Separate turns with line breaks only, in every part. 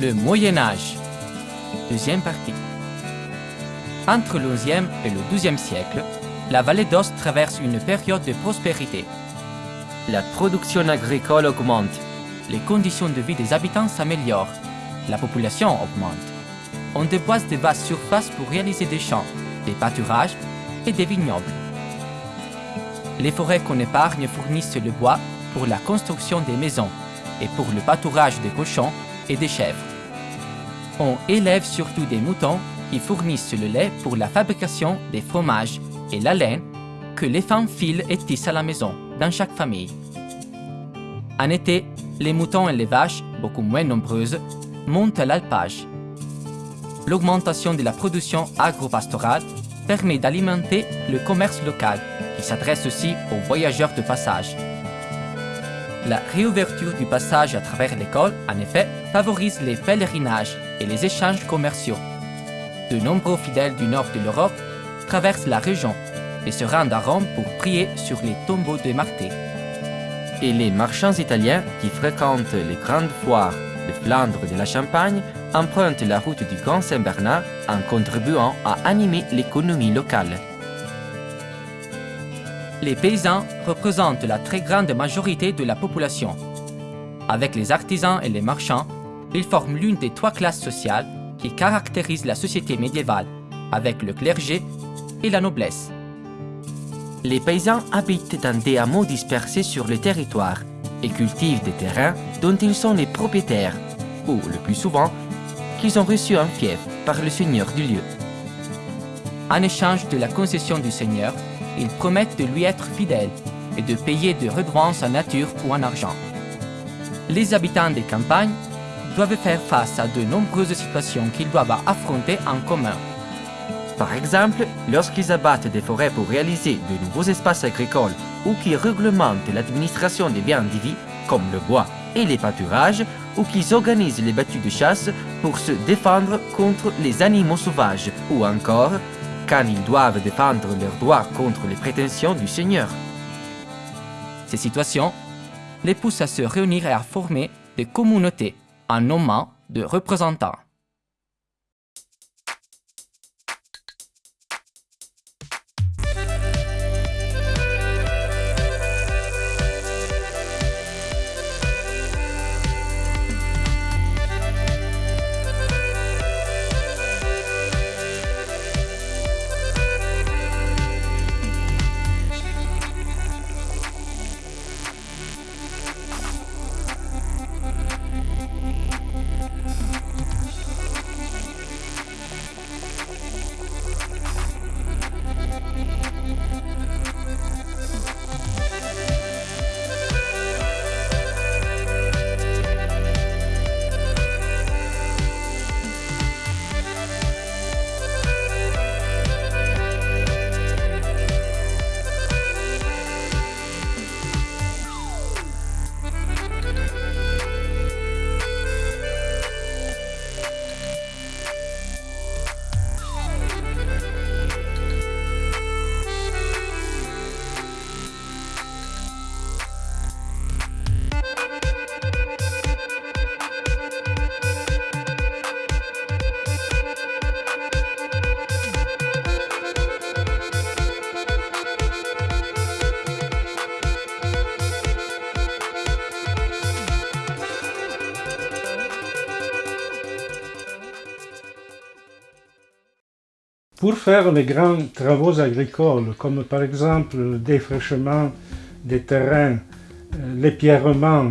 Le Moyen Âge. Deuxième partie. Entre le XIe et le XIIe siècle, la vallée d'Ost traverse une période de prospérité. La production agricole augmente, les conditions de vie des habitants s'améliorent, la population augmente. On déboise de vastes surfaces pour réaliser des champs, des pâturages et des vignobles. Les forêts qu'on épargne fournissent le bois pour la construction des maisons et pour le pâturage des cochons et des chèvres. On élève surtout des moutons qui fournissent le lait pour la fabrication des fromages et la laine que les femmes filent et tissent à la maison, dans chaque famille. En été, les moutons et les vaches, beaucoup moins nombreuses, montent à l'alpage. L'augmentation de la production agro-pastorale permet d'alimenter le commerce local, qui s'adresse aussi aux voyageurs de passage. La réouverture du passage à travers l'école, en effet, favorise les pèlerinages et les échanges commerciaux. De nombreux fidèles du nord de l'Europe traversent la région et se rendent à Rome pour prier sur les tombeaux de Marté. Et les marchands italiens qui fréquentent les grandes foires de Flandre et de la Champagne empruntent la route du Grand Saint-Bernard en contribuant à animer l'économie locale. Les paysans représentent la très grande majorité de la population. Avec les artisans et les marchands, ils forment l'une des trois classes sociales qui caractérisent la société médiévale, avec le clergé et la noblesse. Les paysans habitent dans des hameaux dispersés sur le territoire et cultivent des terrains dont ils sont les propriétaires, ou le plus souvent, qu'ils ont reçu un fief par le seigneur du lieu. En échange de la concession du seigneur, ils promettent de lui être fidèles et de payer de redevances en nature ou en argent. Les habitants des campagnes doivent faire face à de nombreuses situations qu'ils doivent affronter en commun. Par exemple, lorsqu'ils abattent des forêts pour réaliser de nouveaux espaces agricoles ou qu'ils réglementent l'administration des biens vie, comme le bois et les pâturages, ou qu'ils organisent les battues de chasse pour se défendre contre les animaux sauvages, ou encore quand ils doivent défendre leurs droits contre les prétentions du Seigneur. Ces situations les poussent à se réunir et à former des communautés en nommant de représentants.
Pour faire les grands travaux agricoles, comme par exemple le défraîchement des terrains, euh, l'épièrrement,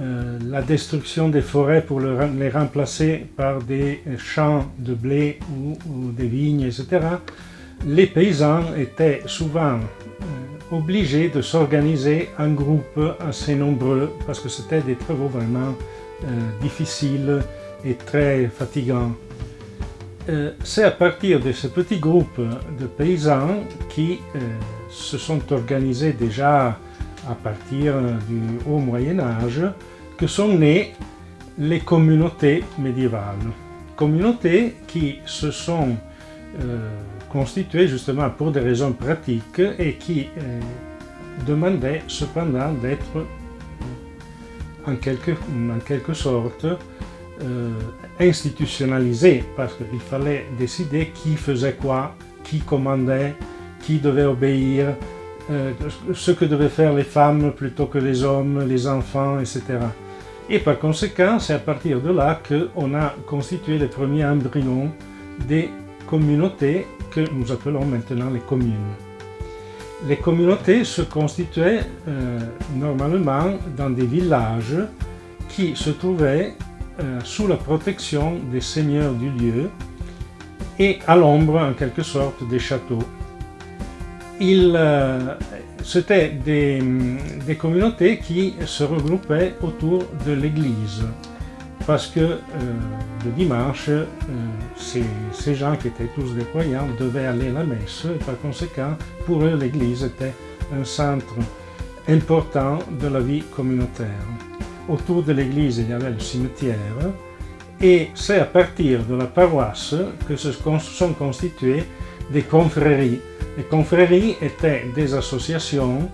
euh, la destruction des forêts pour les remplacer par des champs de blé ou, des vignes, etc., les paysans étaient souvent euh, obligés de s'organiser en groupes assez nombreux parce que c'était des travaux vraiment difficiles et très fatigants. Euh, c'est à partir de ce petit groupe de paysans qui euh, se sont organisés déjà à partir du haut Moyen Âge que sont nées les communautés médiévales. Communautés qui se sont euh, constituées justement pour des raisons pratiques et qui demandaient cependant d'être en quelque, en quelque sorte euh, institutionnalisé parce qu'il fallait décider qui faisait quoi, qui commandait, qui devait obéir, euh, ce que devaient faire les femmes plutôt que les hommes, les enfants, etc. Et par conséquent, c'est à partir de là qu'on a constitué les premiers embryons des communautés que nous appelons maintenant les communes. Les communautés se constituaient euh, normalement dans des villages qui se trouvaient euh, sous la protection des seigneurs du lieu et à l'ombre en quelque sorte des châteaux. Euh, C'était des, communautés qui se regroupaient autour de l'église parce que euh, le dimanche, ces, ces, gens qui étaient tous des croyants devaient aller à la messe et par conséquent, pour eux, l'église était un centre important de la vie communautaire. Autour de l'église, il y avait le cimetière et c'est à partir de la paroisse que se sont constituées des confréries. Les confréries étaient des associations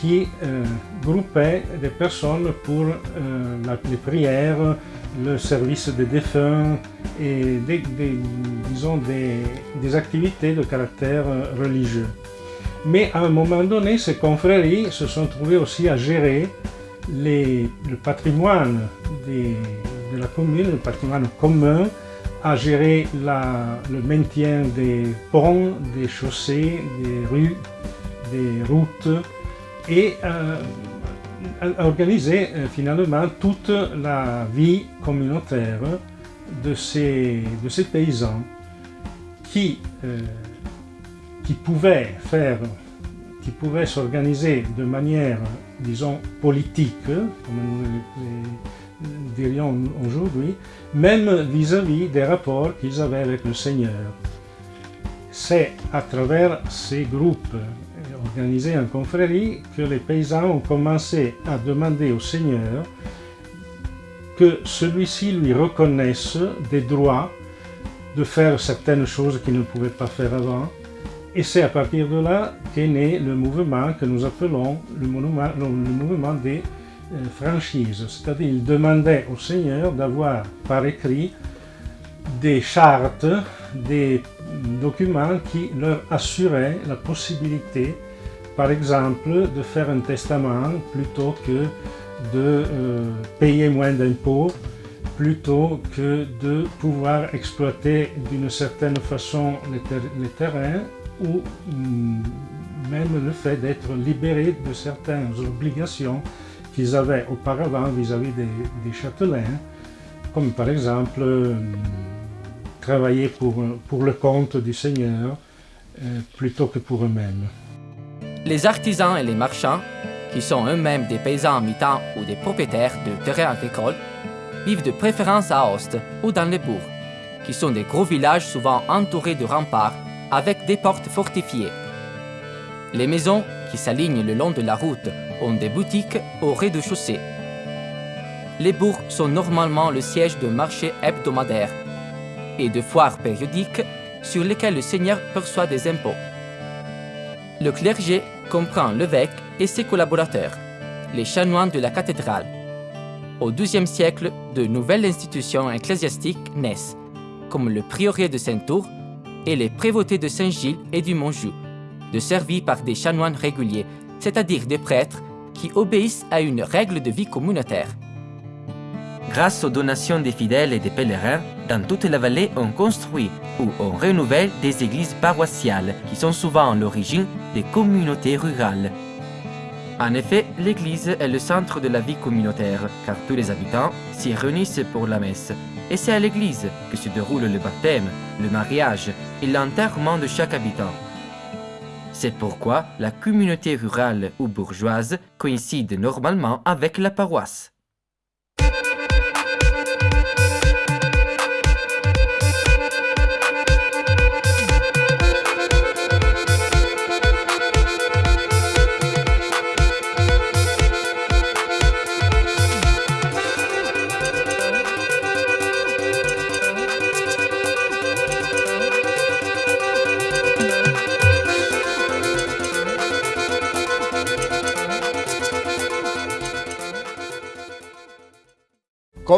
qui euh, groupaient des personnes pour euh, la, les prières, le service des défunts et des, disons des, des, activités de caractère religieux. Mais à un moment donné, ces confréries se sont trouvées aussi à gérer le patrimoine de la commune, le patrimoine commun, à gérer le maintien des ponts, des chaussées, des rues, des routes et euh, à organiser euh, finalement toute la vie communautaire de ces, de ces paysans qui, euh, qui pouvaient faire, qui pouvaient s'organiser de manière, disons, politique, comme nous dirions aujourd'hui, même vis-à-vis -vis des rapports qu'ils avaient avec le Seigneur. C'est à travers ces groupes organisés en confrérie que les paysans ont commencé à demander au Seigneur que celui-ci lui reconnaisse des droits de faire certaines choses qu'il ne pouvait pas faire avant. Et c'est à partir de là qu'est né le mouvement que nous appelons le mouvement, des euh, franchises. C'est-à-dire il demandait au Seigneur d'avoir par écrit des chartes, des documents qui leur assuraient la possibilité par exemple, de faire un testament plutôt que de euh, payer moins d'impôts, plutôt que de pouvoir exploiter d'une certaine façon les, les, terrains ou mm, même le fait d'être libéré de certaines obligations qu'ils avaient auparavant vis-à-vis -vis des, châtelains, comme par exemple euh, travailler pour, le compte du Seigneur euh, plutôt que pour eux-mêmes.
Les artisans et les marchands, qui sont eux-mêmes des paysans en mi-temps ou des propriétaires de terrains agricoles, vivent de préférence à Aoste ou dans les bourgs, qui sont des gros villages souvent entourés de remparts avec des portes fortifiées. Les maisons qui s'alignent le long de la route ont des boutiques au rez-de-chaussée. Les bourgs sont normalement le siège de marchés hebdomadaires et de foires périodiques sur lesquelles le seigneur perçoit des impôts. Le clergé comprend l'évêque et ses collaborateurs, les chanoines de la cathédrale. Au XIIe siècle, de nouvelles institutions ecclésiastiques naissent, comme le prieuré de Saint-Tour et les prévôtés de Saint-Gilles et du Montjoux, desservis par des chanoines réguliers, c'est-à-dire des prêtres qui obéissent à une règle de vie communautaire. Grâce aux donations des fidèles et des pèlerins, dans toute la vallée, on construit ou on renouvelle des églises paroissiales qui sont souvent l'origine des communautés rurales. En effet, l'église est le centre de la vie communautaire, car tous les habitants s'y réunissent pour la messe. Et c'est à l'église que se déroule le baptême, le mariage et l'enterrement de chaque habitant. C'est pourquoi la communauté rurale ou bourgeoise coïncide normalement avec la paroisse.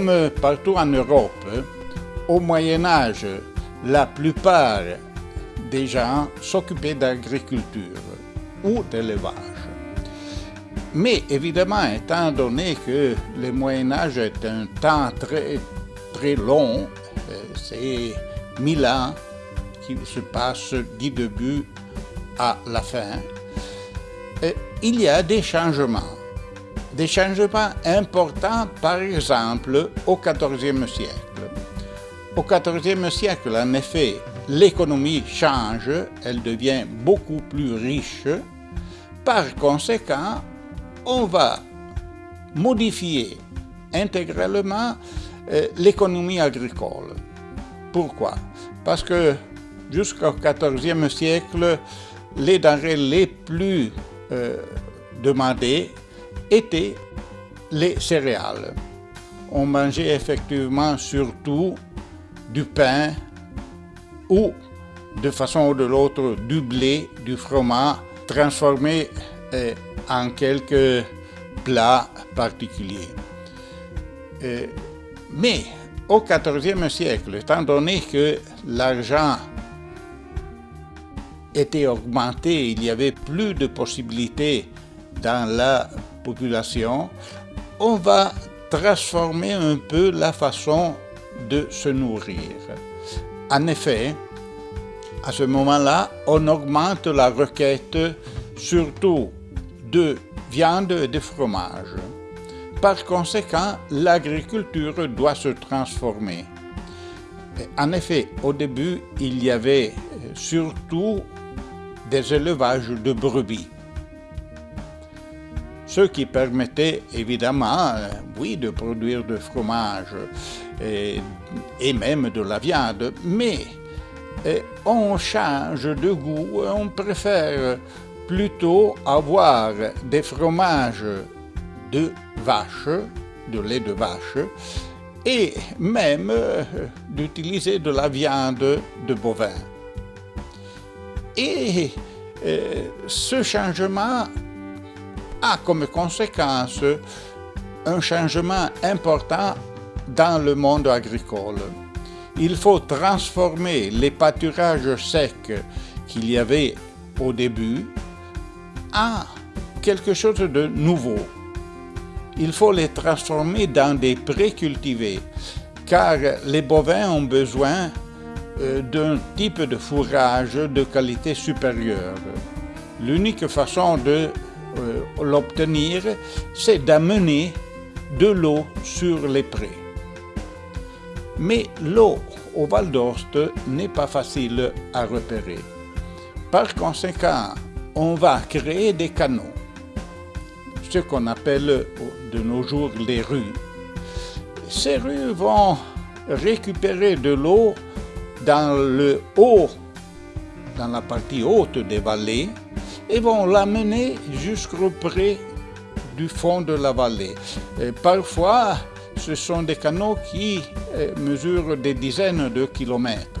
Comme partout en Europe, au Moyen Âge, la plupart des gens s'occupaient d'agriculture ou d'élevage. Mais évidemment, étant donné que le Moyen Âge est un temps très, très long, euh, c'est mille ans qui se passent du début à la fin, euh, il y a des changements. Des changements importants, par exemple, au XIVe siècle. Au XIVe siècle, en effet, l'économie change, elle devient beaucoup plus riche. Par conséquent, on va modifier intégralement euh, l'économie agricole. Pourquoi? Parce que jusqu'au XIVe siècle, les denrées les plus euh, demandées étaient les céréales. On mangeait effectivement surtout du pain ou de façon ou de l'autre du blé, du fromage transformé euh, en quelques plats particuliers. Euh, mais au XIVe siècle, étant donné que l'argent était augmenté, il y avait plus de possibilités dans la population, on va transformer un peu la façon de se nourrir. En effet, à ce moment-là, on augmente la requête surtout de viande et de fromage. Par conséquent, l'agriculture doit se transformer. En effet, au début, il y avait surtout des élevages de brebis. Ce qui permettait évidemment, oui, de produire du fromage et, et même de la viande, mais on change de goût, on préfère plutôt avoir des fromages de vache, de lait de vache, et même euh, d'utiliser de la viande de bovin. Et euh, ce changement a comme conséquence un changement important dans le monde agricole. Il faut transformer les pâturages secs qu'il y avait au début à quelque chose de nouveau. Il faut les transformer dans des pré-cultivés, car les bovins ont besoin euh, d'un type de fourrage de qualité supérieure. L'unique façon de l'obtenir, c'est d'amener de l'eau sur les prés. Mais l'eau au Val d'Ost n'est pas facile à repérer. Par conséquent, on va créer des canaux, ce qu'on appelle de nos jours les rues. Ces rues vont récupérer de l'eau dans le haut, dans la partie haute des vallées, et vont l'amener jusqu'au près du fond de la vallée. parfois, ce sont des canaux qui euh, mesurent des dizaines de kilomètres.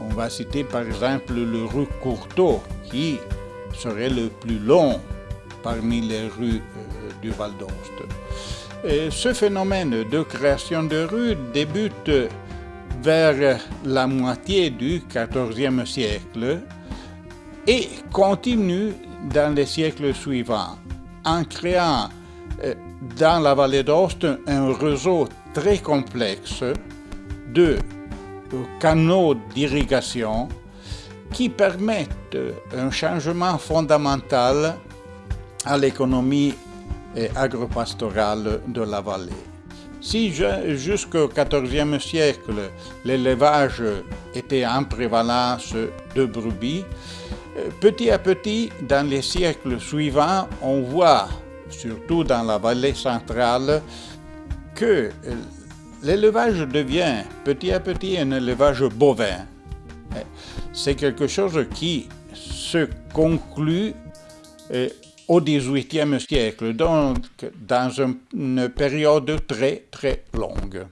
On va citer par exemple le rue Courteau, qui serait le plus long parmi les rues euh, du Val d'Ost. Ce phénomène de création de rues débute vers la moitié du XIVe siècle et continue dans les siècles suivants en créant euh, dans la vallée d'Ost un réseau très complexe de canaux d'irrigation qui permettent un changement fondamental à l'économie agropastorale de la vallée. Si jusqu'au XIVe siècle, l'élevage était en prévalence de brebis, petit à petit, dans les siècles suivants, on voit, surtout dans la vallée centrale, que l'élevage devient petit à petit un élevage bovin c'est quelque chose qui se conclut euh, au XVIIIe siècle, donc dans une période très très longue.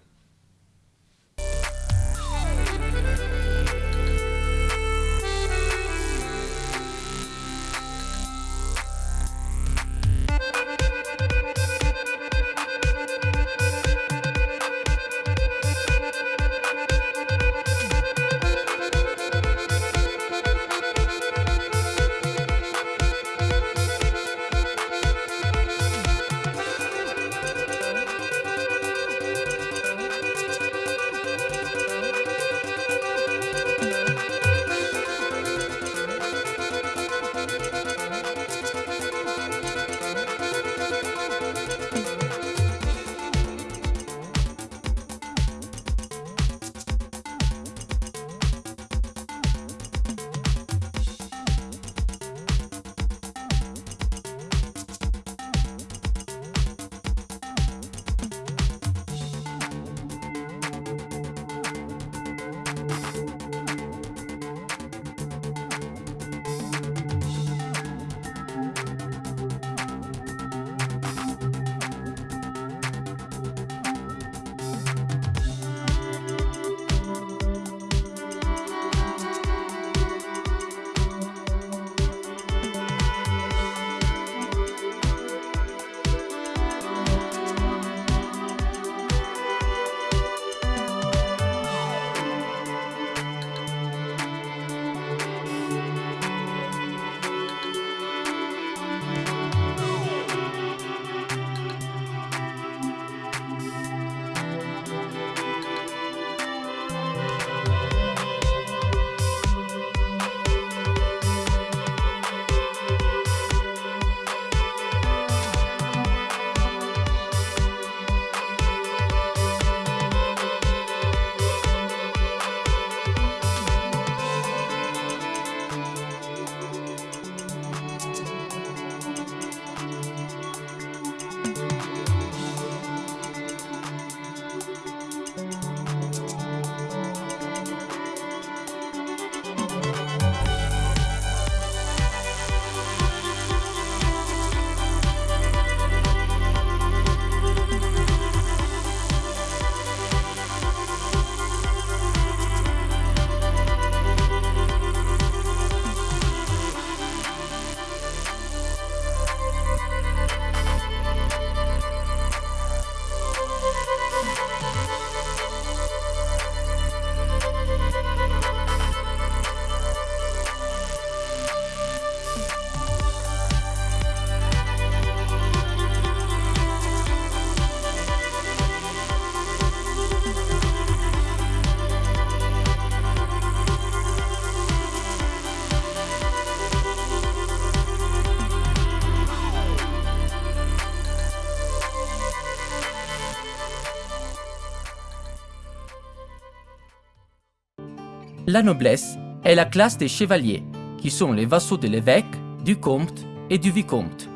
La noblesse est la classe des chevaliers, qui sont les vassaux de l'évêque, du comte et du vicomte.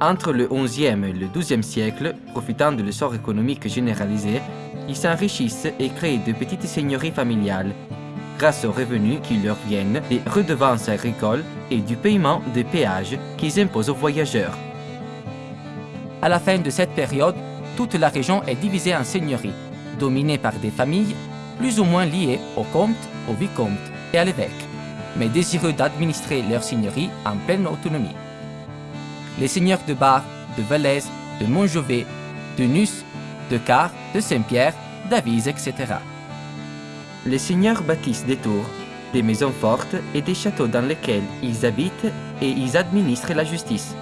Entre le XIe et le XIIe siècle, profitant de l'essor économique généralisé, ils s'enrichissent et créent de petites seigneuries familiales, grâce aux revenus qui leur viennent des redevances agricoles et du paiement des péages qu'ils imposent aux voyageurs. À la fin de cette période, toute la région est divisée en seigneuries, dominées par des familles plus ou moins liées au comte, au vicomte et à l'évêque, mais désireux d'administrer leur seigneurie en pleine autonomie. Les seigneurs de Bar, de Valais, de Montjovet, de Nuss, de Car, de Saint-Pierre, d'Avise, etc. Les seigneurs bâtissent des tours, des maisons fortes et des châteaux dans lesquels ils habitent et ils administrent la justice.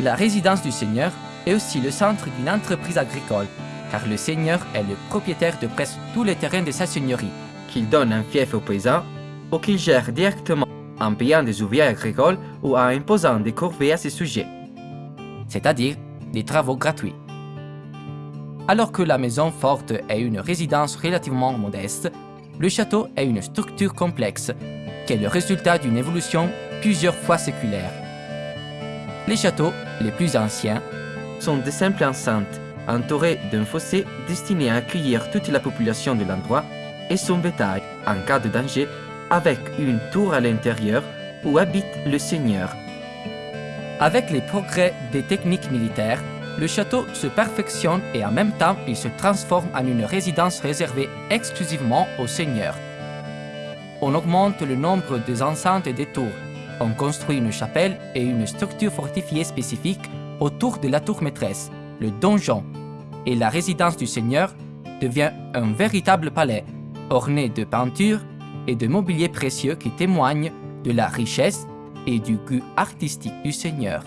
La résidence du seigneur est aussi le centre d'une entreprise agricole, car le seigneur est le propriétaire de presque tous les terrains de sa seigneurie, qu'il donne un fief aux paysans ou qu'il gère directement en payant des ouvriers agricoles ou en imposant des corvées à ses sujets, c'est-à-dire des travaux gratuits. Alors que la maison forte est une résidence relativement modeste, le château est une structure complexe qui est le résultat d'une évolution plusieurs fois séculaire. Les châteaux les plus anciens sont de simples enceintes entourées d'un fossé destiné à accueillir toute la population de l'endroit et son bétail en cas de danger avec une tour à l'intérieur où habite le seigneur. Avec les progrès des techniques militaires, le château se perfectionne et en même temps il se transforme en une résidence réservée exclusivement aux seigneurs. On augmente le nombre des enceintes et des tours. On construit une chapelle et une structure fortifiée spécifique autour de la tour maîtresse, le donjon, et la résidence du seigneur devient un véritable palais, orné de peintures et de mobilier précieux qui témoignent de la richesse et du goût artistique du seigneur.